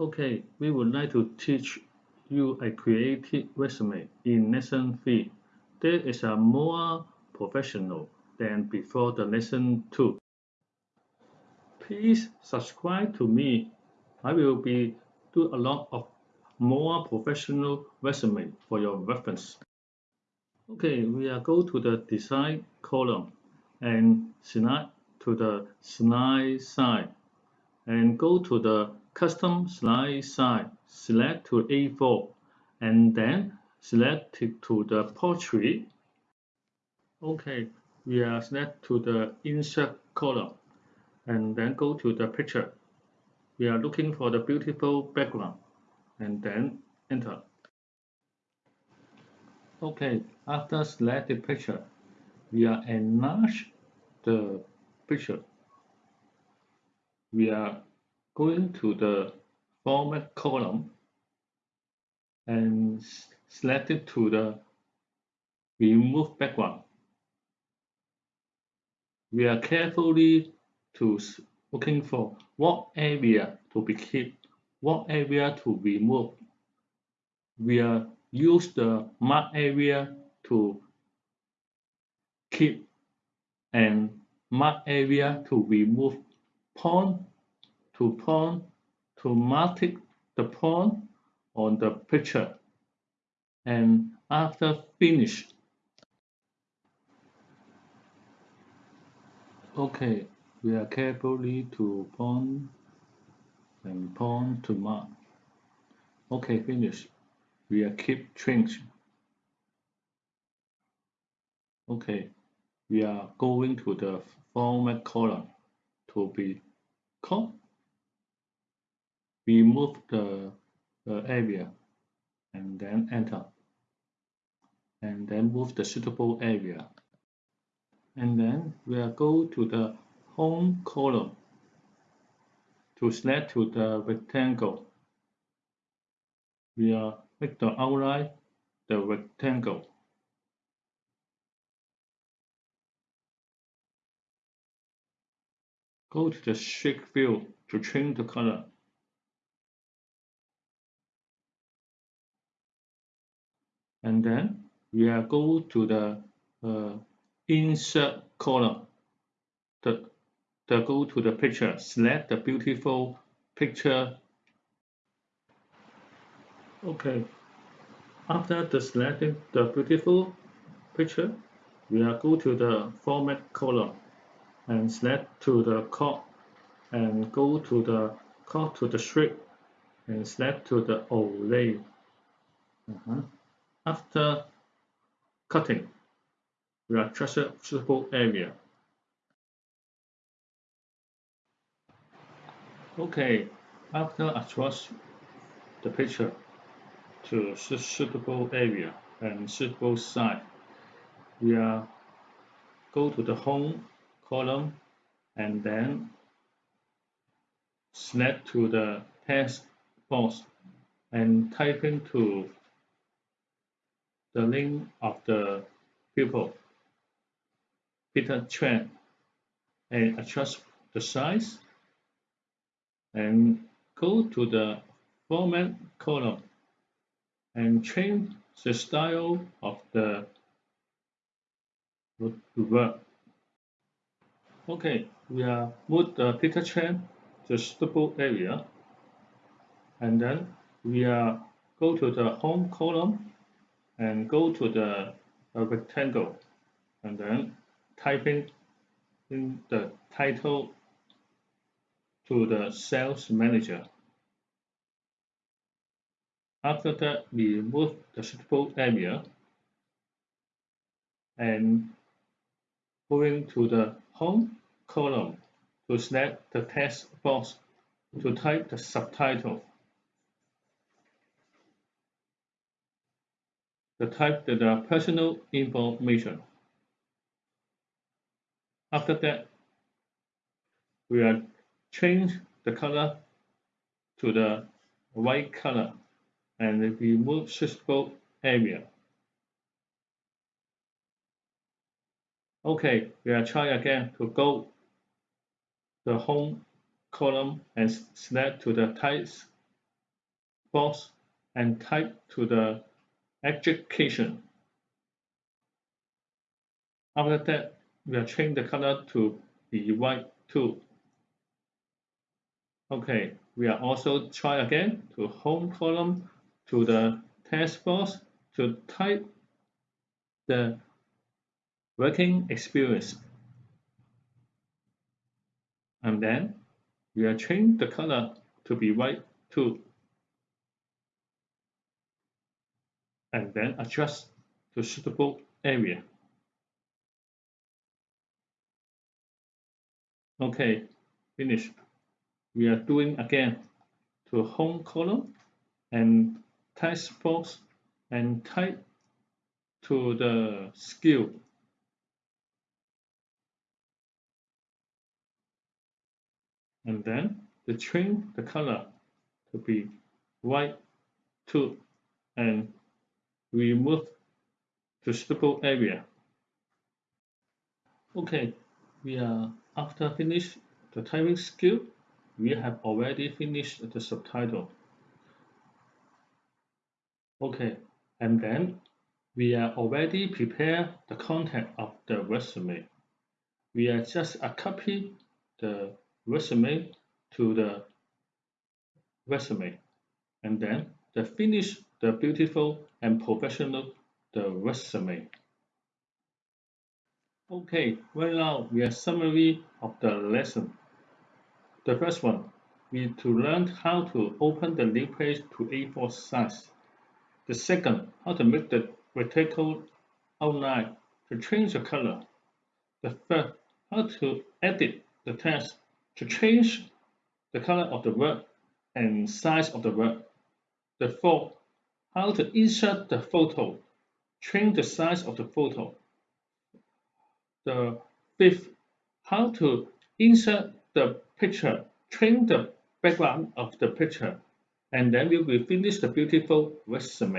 Okay, we would like to teach you a creative resume in lesson 3. This is a more professional than before the lesson 2. Please subscribe to me. I will be do a lot of more professional resume for your reference. Okay, we are go to the design column and slide to the slide size and go to the custom slide size, select to A4 and then select to the portrait. Okay, we are select to the insert column and then go to the picture. We are looking for the beautiful background and then enter. Okay, after select the picture, we are enlarge the picture. We are going to the format column and select it to the remove background. We are carefully to looking for what area to be kept, what area to remove. We are use the mark area to keep and mark area to remove point to point to mark the point on the picture. And after finish. Okay we are carefully to pawn point and point to mark okay finish. We are keep change okay we are going to the format column to be cut remove the, the area and then enter. And then move the suitable area. And then we are go to the home column. To select to the rectangle. We are make the outline the rectangle. Go to the shape fill to change the color. And then we are go to the uh, insert column. The, the go to the picture, select the beautiful picture Okay, after the selecting the beautiful picture, we are go to the format column and select to the cut and go to the cut to the shape and select to the overlay. Uh -huh. After cutting, we are adjust suitable area. Okay, after adjust the picture, to suitable area and suitable site. We are go to the home column and then select to the text box and type into the name of the pupil, Peter Chuan, and adjust the size and go to the format column and change the style of the work. Okay, we are move uh, the Peter Chuan to suitable area. And then we are go to the home column and go to the uh, rectangle. And then typing in the title to the sales manager. After that, we move the suitable area and going to the home column to select the text box to type the subtitle. The type the personal information. After that, we are change the color to the white color and remove suitable area. Okay, we are try again to go the home column and select to the text box and type to the education. After that, we are change the color to be white too. Okay, we are also try again to home column to the text box to type the working experience. And then we are change the color to be white too. And then adjust to suitable area. Okay, finish. We are doing again to home column and text box and type to the skill. And then to change the color to be white too and remove to suitable area. Okay, we are after finish the typing skill, we have already finished the subtitle. Okay, and then we are already prepared the content of the resume. We are just a copy the resume to the resume and then the finish the beautiful and professional the resume. Okay, right now we are summary of the lesson. The first one, we to learn how to open the new page to A4 size. The second, how to make the vertical outline to change the color. The third, how to edit the text to change the color of the word and size of the word. The fourth, how to insert the photo, change the size of the photo the fifth, how to insert the picture, change the background of the picture, and then we will finish the beautiful resume.